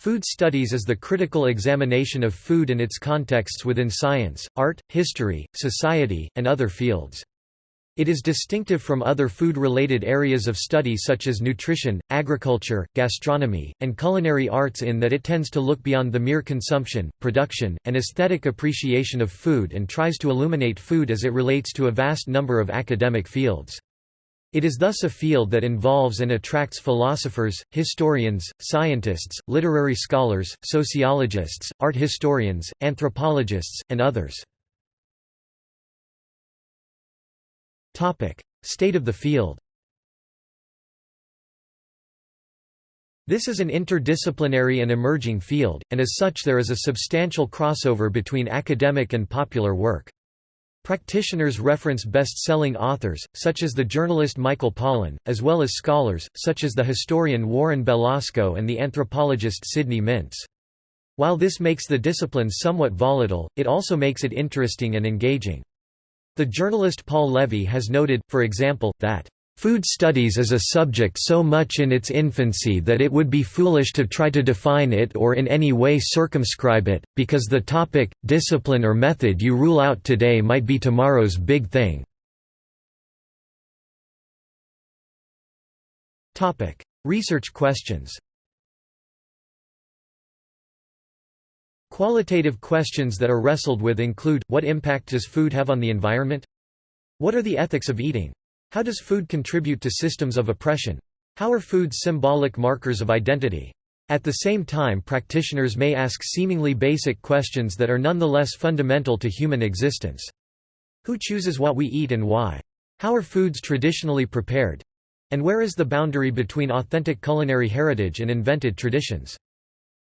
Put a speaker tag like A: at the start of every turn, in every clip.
A: Food studies is the critical examination of food and its contexts within science, art, history, society, and other fields. It is distinctive from other food-related areas of study such as nutrition, agriculture, gastronomy, and culinary arts in that it tends to look beyond the mere consumption, production, and aesthetic appreciation of food and tries to illuminate food as it relates to a vast number of academic fields. It is thus a field that involves and attracts philosophers, historians, scientists, literary scholars, sociologists, art historians, anthropologists, and others. State of the field This is an interdisciplinary and emerging field, and as such there is a substantial crossover between academic and popular work. Practitioners reference best-selling authors, such as the journalist Michael Pollan, as well as scholars, such as the historian Warren Belasco and the anthropologist Sidney Mintz. While this makes the discipline somewhat volatile, it also makes it interesting and engaging. The journalist Paul Levy has noted, for example, that Food studies is a subject so much in its infancy that it would be foolish to try to define it or in any way circumscribe it, because the topic, discipline or method you rule out today might be tomorrow's big thing. Research questions Qualitative questions that are wrestled with include, what impact does food have on the environment? What are the ethics of eating? How does food contribute to systems of oppression? How are foods symbolic markers of identity? At the same time practitioners may ask seemingly basic questions that are nonetheless fundamental to human existence. Who chooses what we eat and why? How are foods traditionally prepared? And where is the boundary between authentic culinary heritage and invented traditions?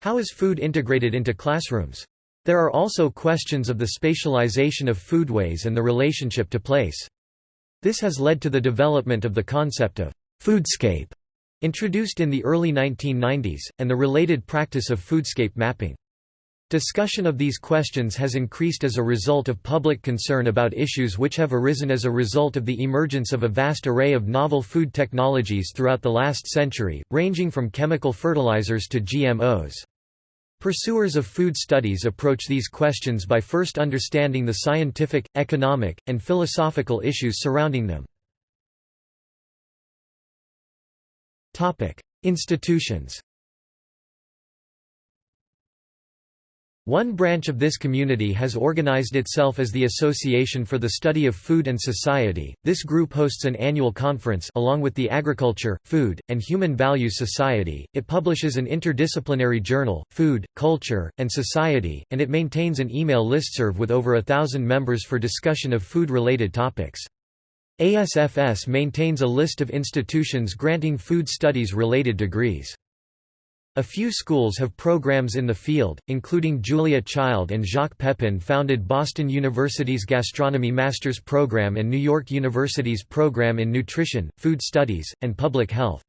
A: How is food integrated into classrooms? There are also questions of the spatialization of foodways and the relationship to place. This has led to the development of the concept of foodscape, introduced in the early 1990s, and the related practice of foodscape mapping. Discussion of these questions has increased as a result of public concern about issues which have arisen as a result of the emergence of a vast array of novel food technologies throughout the last century, ranging from chemical fertilizers to GMOs. Pursuers of food studies approach these questions by first understanding the scientific, economic, and philosophical issues surrounding them. Institutions One branch of this community has organized itself as the Association for the Study of Food and Society. This group hosts an annual conference along with the Agriculture, Food, and Human Values Society. It publishes an interdisciplinary journal, Food, Culture, and Society, and it maintains an email listserv with over a thousand members for discussion of food-related topics. ASFS maintains a list of institutions granting food studies related degrees. A few schools have programs in the field, including Julia Child and Jacques Pepin founded Boston University's Gastronomy Master's Program and New York University's Program in Nutrition, Food Studies, and Public Health.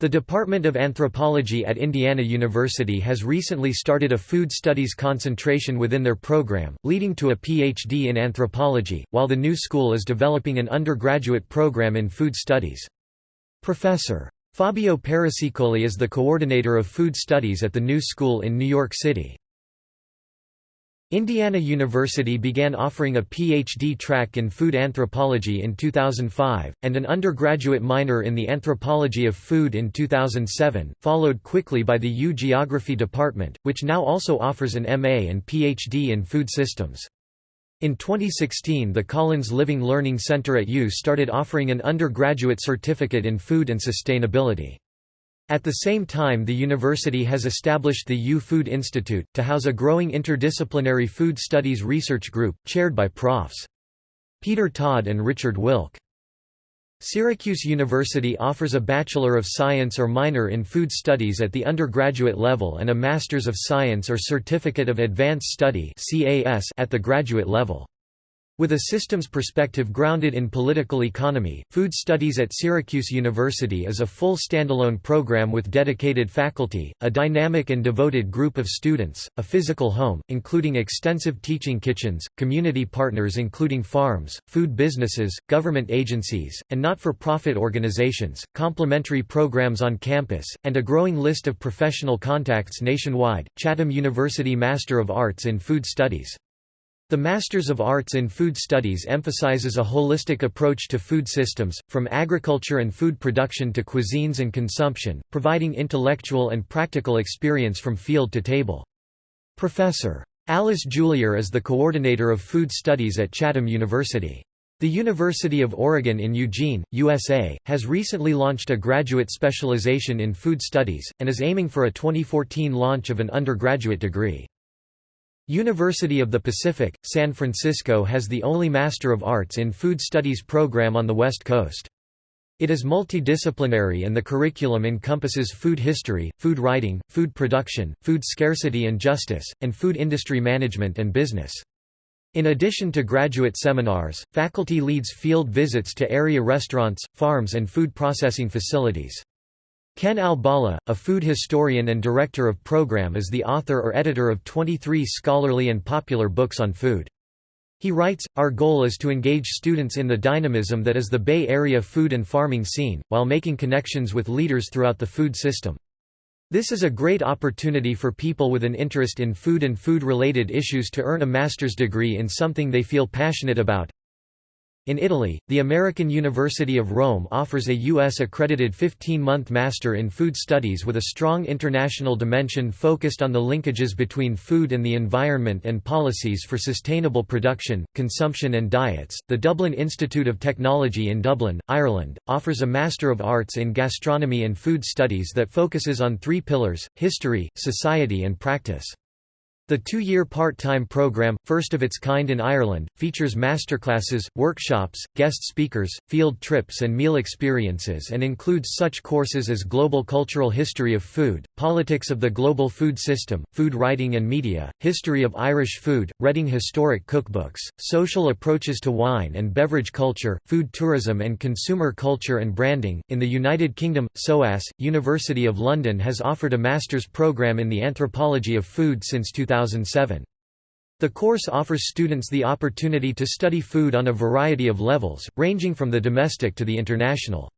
A: The Department of Anthropology at Indiana University has recently started a food studies concentration within their program, leading to a PhD in anthropology, while the new school is developing an undergraduate program in food studies. Professor Fabio Parasecoli is the coordinator of food studies at the New School in New York City. Indiana University began offering a PhD track in food anthropology in 2005, and an undergraduate minor in the anthropology of food in 2007, followed quickly by the U Geography department, which now also offers an MA and PhD in food systems. In 2016 the Collins Living Learning Center at U started offering an undergraduate certificate in food and sustainability. At the same time the university has established the U Food Institute, to house a growing interdisciplinary food studies research group, chaired by Profs. Peter Todd and Richard Wilk. Syracuse University offers a Bachelor of Science or minor in food studies at the undergraduate level and a Master's of Science or Certificate of Advanced Study at the graduate level. With a systems perspective grounded in political economy, Food Studies at Syracuse University is a full standalone program with dedicated faculty, a dynamic and devoted group of students, a physical home, including extensive teaching kitchens, community partners including farms, food businesses, government agencies, and not-for-profit organizations, complementary programs on campus, and a growing list of professional contacts nationwide. Chatham University Master of Arts in Food Studies the Masters of Arts in Food Studies emphasizes a holistic approach to food systems, from agriculture and food production to cuisines and consumption, providing intellectual and practical experience from field to table. Professor. Alice Julier is the coordinator of food studies at Chatham University. The University of Oregon in Eugene, USA, has recently launched a graduate specialization in food studies, and is aiming for a 2014 launch of an undergraduate degree. University of the Pacific, San Francisco has the only Master of Arts in Food Studies program on the West Coast. It is multidisciplinary and the curriculum encompasses food history, food writing, food production, food scarcity and justice, and food industry management and business. In addition to graduate seminars, faculty leads field visits to area restaurants, farms and food processing facilities. Ken Albala, a food historian and director of program is the author or editor of 23 scholarly and popular books on food. He writes, Our goal is to engage students in the dynamism that is the Bay Area food and farming scene, while making connections with leaders throughout the food system. This is a great opportunity for people with an interest in food and food-related issues to earn a master's degree in something they feel passionate about, in Italy, the American University of Rome offers a U.S.-accredited 15-month Master in Food Studies with a strong international dimension focused on the linkages between food and the environment and policies for sustainable production, consumption and diets. The Dublin Institute of Technology in Dublin, Ireland, offers a Master of Arts in Gastronomy and Food Studies that focuses on three pillars, history, society and practice. The two-year part-time program, first of its kind in Ireland, features masterclasses, workshops, guest speakers, field trips and meal experiences and includes such courses as Global Cultural History of Food, Politics of the Global Food System, Food Writing and Media, History of Irish Food, Reading Historic Cookbooks, Social Approaches to Wine and Beverage Culture, Food Tourism and Consumer Culture and Branding. In the United Kingdom, SOAS, University of London has offered a master's program in the anthropology of food since 2000. 2007. The course offers students the opportunity to study food on a variety of levels, ranging from the domestic to the international.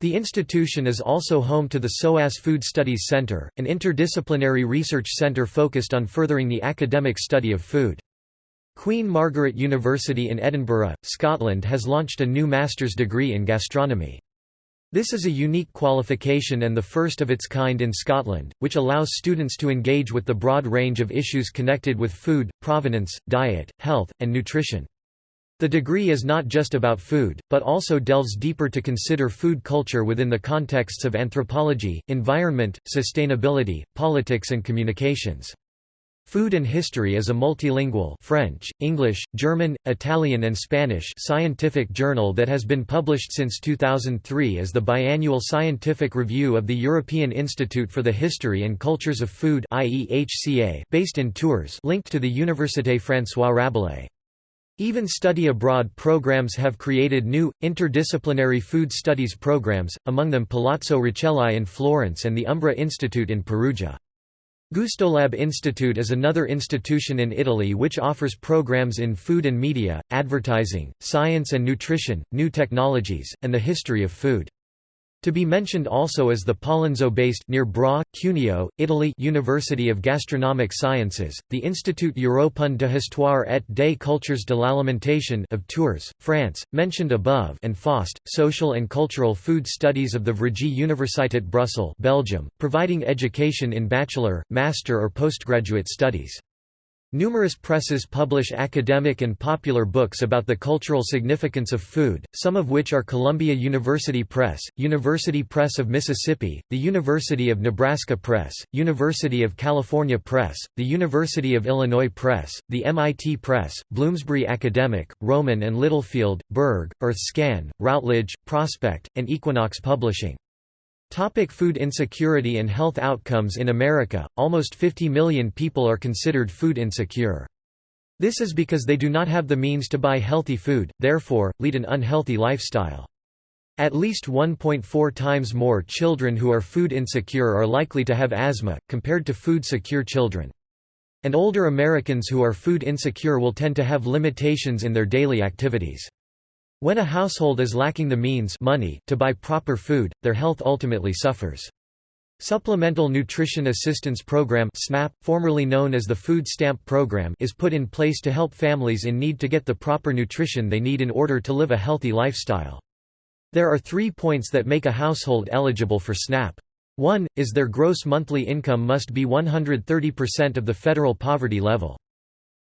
A: The institution is also home to the SOAS Food Studies Centre, an interdisciplinary research centre focused on furthering the academic study of food. Queen Margaret University in Edinburgh, Scotland has launched a new master's degree in gastronomy. This is a unique qualification and the first of its kind in Scotland, which allows students to engage with the broad range of issues connected with food, provenance, diet, health, and nutrition. The degree is not just about food, but also delves deeper to consider food culture within the contexts of anthropology, environment, sustainability, politics and communications. Food and History is a multilingual French, English, German, Italian and Spanish scientific journal that has been published since 2003 as the biannual scientific review of the European Institute for the History and Cultures of Food based in Tours linked to the Université François Rabelais. Even study abroad programs have created new, interdisciplinary food studies programs, among them Palazzo Rucellai in Florence and the Umbra Institute in Perugia. Gustolab Institute is another institution in Italy which offers programs in food and media, advertising, science and nutrition, new technologies, and the history of food. To be mentioned also is the Pollenzo-based near Bra, Cuneo, Italy University of Gastronomic Sciences, the Institut Européen de Histoire et des Cultures de l'Alimentation of Tours, France, mentioned above and FOST, Social and Cultural Food Studies of the Vrije Universiteit Brussels Belgium, providing education in bachelor, master or postgraduate studies. Numerous presses publish academic and popular books about the cultural significance of food, some of which are Columbia University Press, University Press of Mississippi, the University of Nebraska Press, University of California Press, the University of Illinois Press, the MIT Press, Bloomsbury Academic, Rowman and Littlefield, Berg, EarthScan, Routledge, Prospect, and Equinox Publishing. Topic food insecurity and health outcomes In America, almost 50 million people are considered food insecure. This is because they do not have the means to buy healthy food, therefore, lead an unhealthy lifestyle. At least 1.4 times more children who are food insecure are likely to have asthma, compared to food-secure children. And older Americans who are food insecure will tend to have limitations in their daily activities. When a household is lacking the means money to buy proper food, their health ultimately suffers. Supplemental Nutrition Assistance Program SNAP, formerly known as the Food Stamp Program is put in place to help families in need to get the proper nutrition they need in order to live a healthy lifestyle. There are three points that make a household eligible for SNAP. One, is their gross monthly income must be 130% of the federal poverty level.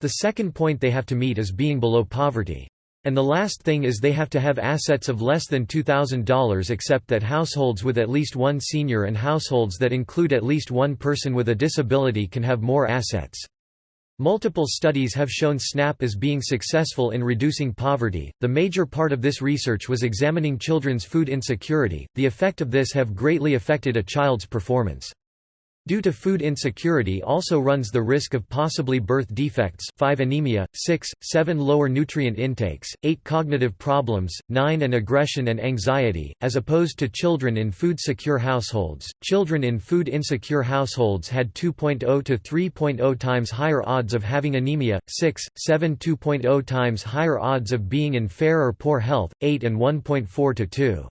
A: The second point they have to meet is being below poverty. And the last thing is they have to have assets of less than $2,000 except that households with at least one senior and households that include at least one person with a disability can have more assets. Multiple studies have shown SNAP as being successful in reducing poverty. The major part of this research was examining children's food insecurity. The effect of this have greatly affected a child's performance. Due to food insecurity also runs the risk of possibly birth defects 5 anemia, 6, 7 lower nutrient intakes, 8 cognitive problems, 9 and aggression and anxiety, as opposed to children in food-secure households. Children in food-insecure households had 2.0 to 3.0 times higher odds of having anemia, 6, 7 2.0 times higher odds of being in fair or poor health, 8 and 1.4 to 2.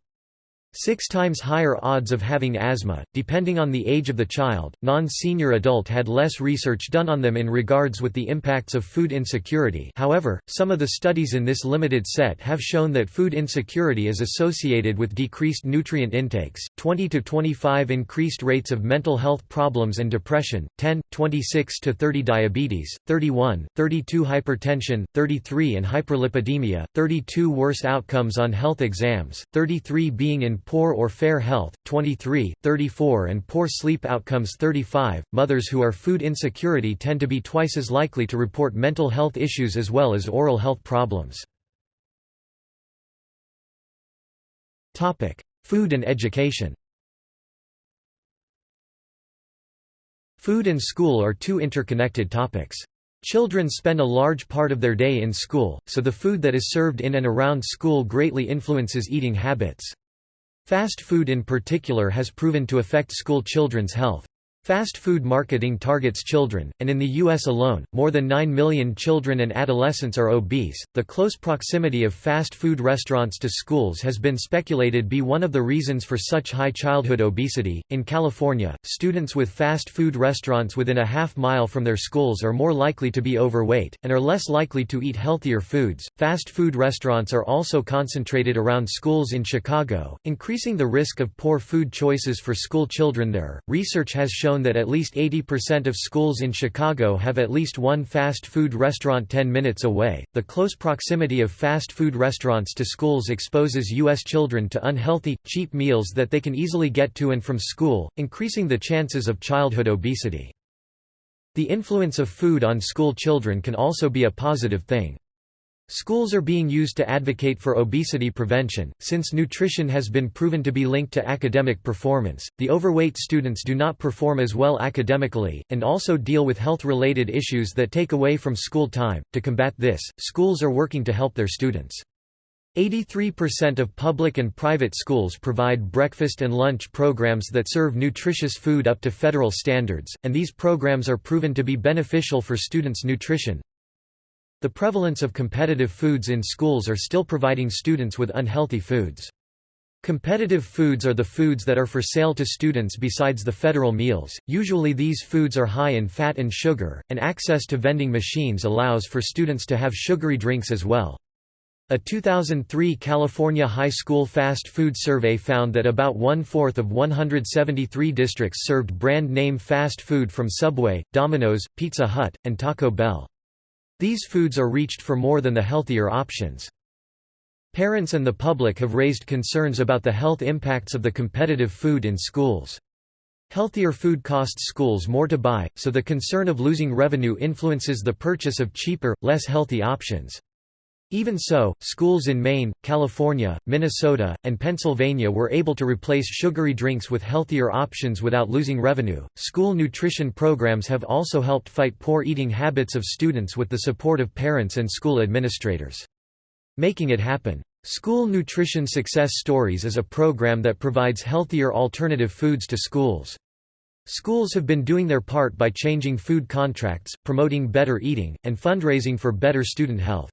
A: Six times higher odds of having asthma, depending on the age of the child. Non senior adult had less research done on them in regards with the impacts of food insecurity. However, some of the studies in this limited set have shown that food insecurity is associated with decreased nutrient intakes, 20 to 25 increased rates of mental health problems and depression, 10, 26 to 30 diabetes, 31, 32 hypertension, 33 and hyperlipidemia, 32 worse outcomes on health exams, 33 being in poor or fair health, 23, 34 and poor sleep outcomes 35. Mothers who are food insecurity tend to be twice as likely to report mental health issues as well as oral health problems. Topic: Food and education. Food and school are two interconnected topics. Children spend a large part of their day in school, so the food that is served in and around school greatly influences eating habits. Fast food in particular has proven to affect school children's health. Fast food marketing targets children, and in the U.S. alone, more than 9 million children and adolescents are obese. The close proximity of fast food restaurants to schools has been speculated be one of the reasons for such high childhood obesity. In California, students with fast food restaurants within a half mile from their schools are more likely to be overweight, and are less likely to eat healthier foods. Fast food restaurants are also concentrated around schools in Chicago, increasing the risk of poor food choices for school children there. Research has shown that at least 80% of schools in Chicago have at least one fast food restaurant 10 minutes away. The close proximity of fast food restaurants to schools exposes U.S. children to unhealthy, cheap meals that they can easily get to and from school, increasing the chances of childhood obesity. The influence of food on school children can also be a positive thing. Schools are being used to advocate for obesity prevention. Since nutrition has been proven to be linked to academic performance, the overweight students do not perform as well academically, and also deal with health related issues that take away from school time. To combat this, schools are working to help their students. 83% of public and private schools provide breakfast and lunch programs that serve nutritious food up to federal standards, and these programs are proven to be beneficial for students' nutrition. The prevalence of competitive foods in schools are still providing students with unhealthy foods. Competitive foods are the foods that are for sale to students besides the federal meals. Usually these foods are high in fat and sugar, and access to vending machines allows for students to have sugary drinks as well. A 2003 California high school fast food survey found that about one-fourth of 173 districts served brand-name fast food from Subway, Domino's, Pizza Hut, and Taco Bell. These foods are reached for more than the healthier options. Parents and the public have raised concerns about the health impacts of the competitive food in schools. Healthier food costs schools more to buy, so the concern of losing revenue influences the purchase of cheaper, less healthy options. Even so, schools in Maine, California, Minnesota, and Pennsylvania were able to replace sugary drinks with healthier options without losing revenue. School nutrition programs have also helped fight poor eating habits of students with the support of parents and school administrators. Making it happen. School Nutrition Success Stories is a program that provides healthier alternative foods to schools. Schools have been doing their part by changing food contracts, promoting better eating, and fundraising for better student health.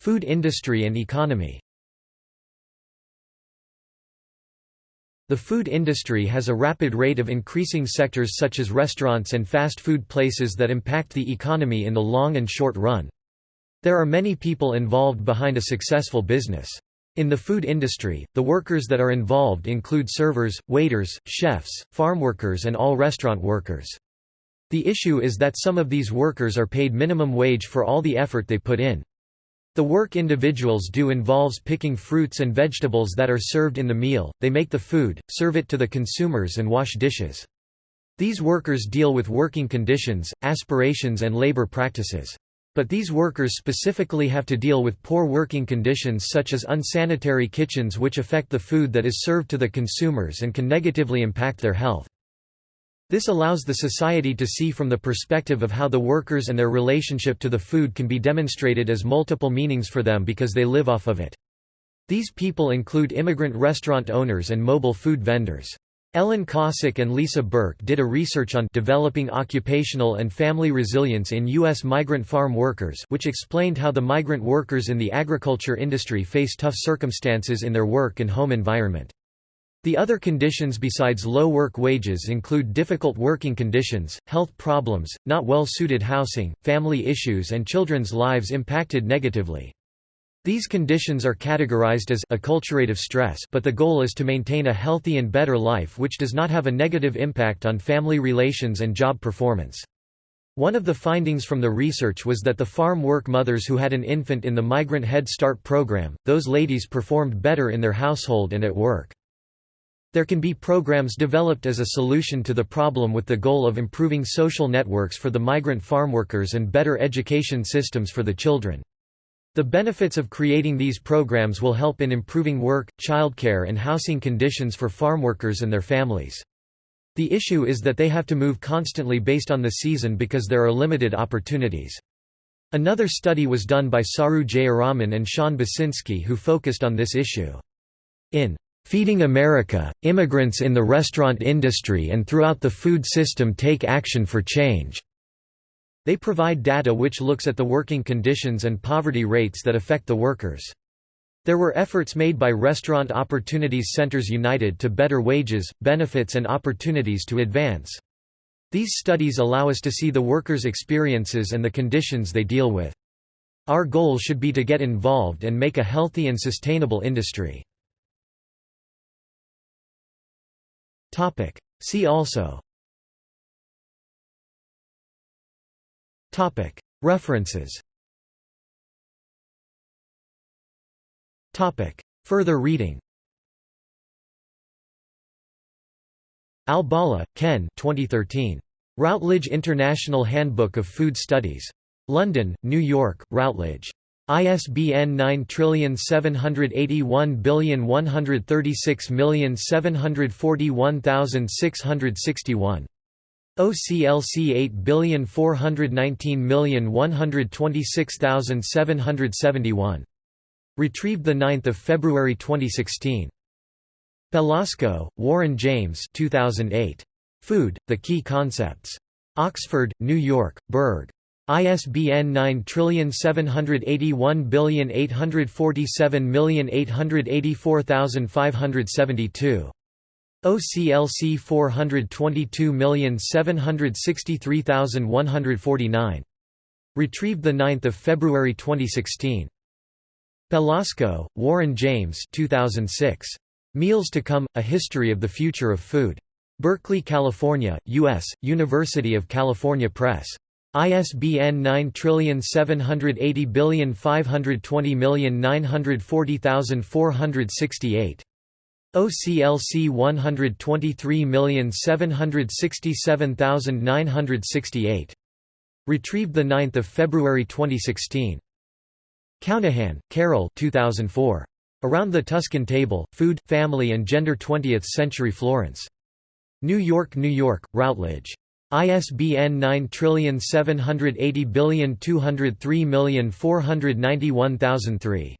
A: Food industry and economy The food industry has a rapid rate of increasing sectors such as restaurants and fast food places that impact the economy in the long and short run. There are many people involved behind a successful business. In the food industry, the workers that are involved include servers, waiters, chefs, farm workers and all restaurant workers. The issue is that some of these workers are paid minimum wage for all the effort they put in. The work individuals do involves picking fruits and vegetables that are served in the meal, they make the food, serve it to the consumers and wash dishes. These workers deal with working conditions, aspirations and labor practices. But these workers specifically have to deal with poor working conditions such as unsanitary kitchens which affect the food that is served to the consumers and can negatively impact their health. This allows the society to see from the perspective of how the workers and their relationship to the food can be demonstrated as multiple meanings for them because they live off of it. These people include immigrant restaurant owners and mobile food vendors. Ellen Kossek and Lisa Burke did a research on developing occupational and family resilience in U.S. migrant farm workers which explained how the migrant workers in the agriculture industry face tough circumstances in their work and home environment. The other conditions besides low work wages include difficult working conditions, health problems, not well-suited housing, family issues and children's lives impacted negatively. These conditions are categorized as acculturative stress but the goal is to maintain a healthy and better life which does not have a negative impact on family relations and job performance. One of the findings from the research was that the farm work mothers who had an infant in the Migrant Head Start program, those ladies performed better in their household and at work. There can be programs developed as a solution to the problem with the goal of improving social networks for the migrant farmworkers and better education systems for the children. The benefits of creating these programs will help in improving work, childcare and housing conditions for farmworkers and their families. The issue is that they have to move constantly based on the season because there are limited opportunities. Another study was done by Saru Jayaraman and Sean Basinski who focused on this issue. In Feeding America, immigrants in the restaurant industry and throughout the food system take action for change. They provide data which looks at the working conditions and poverty rates that affect the workers. There were efforts made by Restaurant Opportunities Centers United to better wages, benefits and opportunities to advance. These studies allow us to see the workers' experiences and the conditions they deal with. Our goal should be to get involved and make a healthy and sustainable industry. Topic. See also Topic. References Topic. Further reading Albala, Ken 2013. Routledge International Handbook of Food Studies. London, New York, Routledge. ISBN 9781136741661. OCLC 8419126,771. Retrieved 9 February 2016. Belasco, Warren James 2008. Food, The Key Concepts. Oxford, New York, Berg. ISBN 9781847884572. OCLC 422763149. Retrieved 9 February 2016. Belasco, Warren James 2006. Meals to Come, A History of the Future of Food. Berkeley, California, U.S., University of California Press. ISBN 9780520940468. OCLC 123767968. Retrieved 9 February 2016. Counihan, Carol 2004. Around the Tuscan Table, Food, Family and Gender 20th-Century Florence. New York, New York, Routledge. ISBN 9780203491003.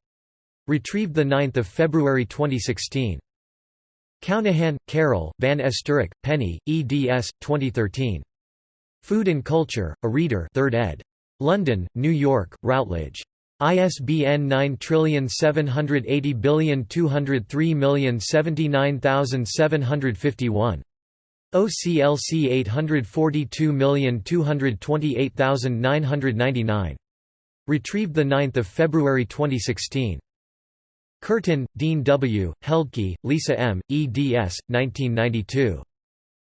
A: Retrieved 9 February 2016. Counihan, Carol, Van Esterik, Penny, eds. 2013. Food and Culture, A Reader 3rd ed. London, New York, Routledge. ISBN 9780203079751. OCLC 842228999. Retrieved 9 February 2016. Curtin, Dean W., Heldke, Lisa M., eds. 1992.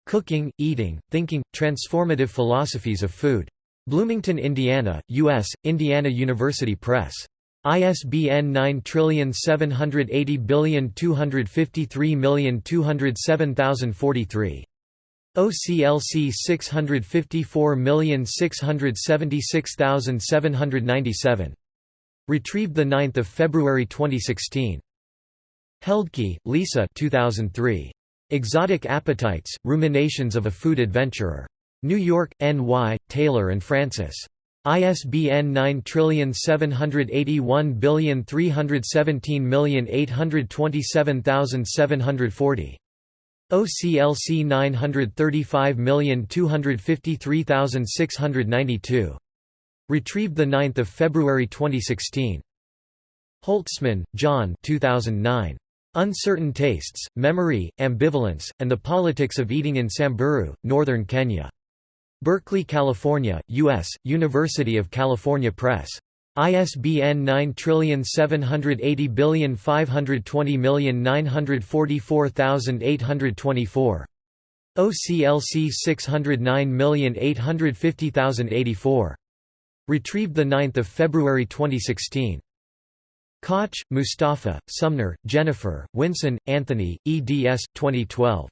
A: Cooking, Eating, Thinking, Transformative Philosophies of Food. Bloomington, Indiana, U.S., Indiana University Press. ISBN 9780253207043. OCLC 654676797. Retrieved 9 February 2016. Heldke, Lisa 2003. Exotic Appetites, Ruminations of a Food Adventurer. New York, N.Y., Taylor and Francis. ISBN 9781317827740. OCLC 935253692. Retrieved 9 February 2016. Holtzman, John 2009. Uncertain Tastes, Memory, Ambivalence, and the Politics of Eating in Samburu, Northern Kenya. Berkeley, California, U.S., University of California Press. ISBN 9780520944824. OCLC 609850084. Retrieved 9 February 2016. Koch, Mustafa, Sumner, Jennifer, Winson, Anthony, eds. 2012.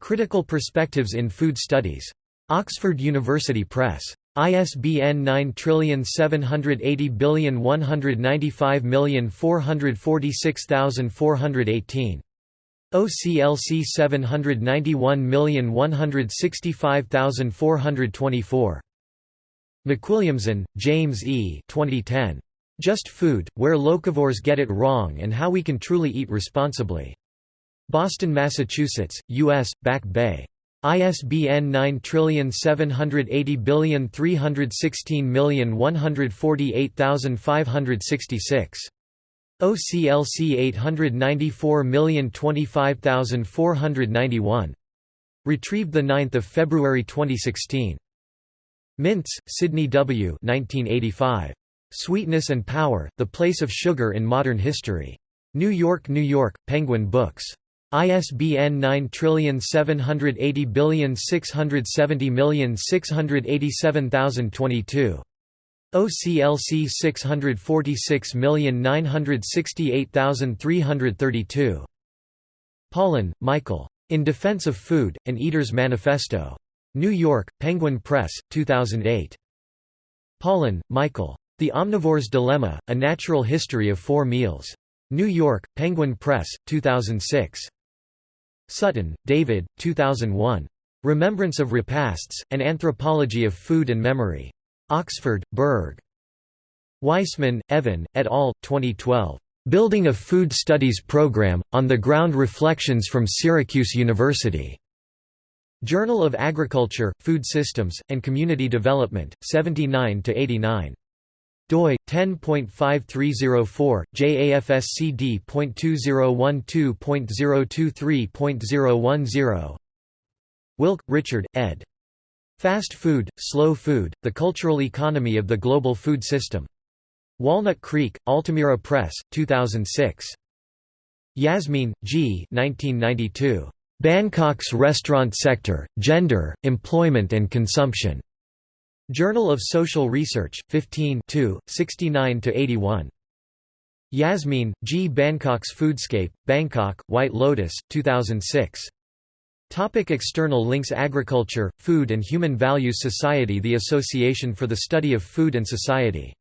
A: Critical Perspectives in Food Studies. Oxford University Press. ISBN 9780195446418. OCLC 791165424. McWilliamson, James E. 2010. Just Food, Where Locavores Get It Wrong and How We Can Truly Eat Responsibly. Boston, Massachusetts, U.S., Back Bay. ISBN 9780316148566. OCLC 894025491. Retrieved 9 February 2016. Mintz, Sidney W. 1985. Sweetness and Power, The Place of Sugar in Modern History. New York, New York, Penguin Books. ISBN 9780670687022. OCLC 646968332. Pollan, Michael. In Defense of Food, An Eater's Manifesto. New York, Penguin Press, 2008. Pollan, Michael. The Omnivore's Dilemma, A Natural History of Four Meals. New York, Penguin Press, 2006. Sutton, David, 2001. Remembrance of Repasts, An Anthropology of Food and Memory. Oxford, Berg. Weissman, Evan, et al., 2012. Building a Food Studies Program, On the Ground Reflections from Syracuse University. Journal of Agriculture, Food Systems, and Community Development, 79–89 doi 10.5304 JAFSCD.2012.023.010 Wilk, Richard, ed. Fast Food, Slow Food, The Cultural Economy of the Global Food System. Walnut Creek, Altamira Press, 2006. Yasmeen, G. 1992. Bangkok's Restaurant Sector, Gender, Employment and Consumption. Journal of Social Research, 15 69–81. Yasmeen, G. Bangkok's Foodscape, Bangkok, White Lotus, 2006. Topic external links Agriculture, Food and Human Values Society The Association for the Study of Food and Society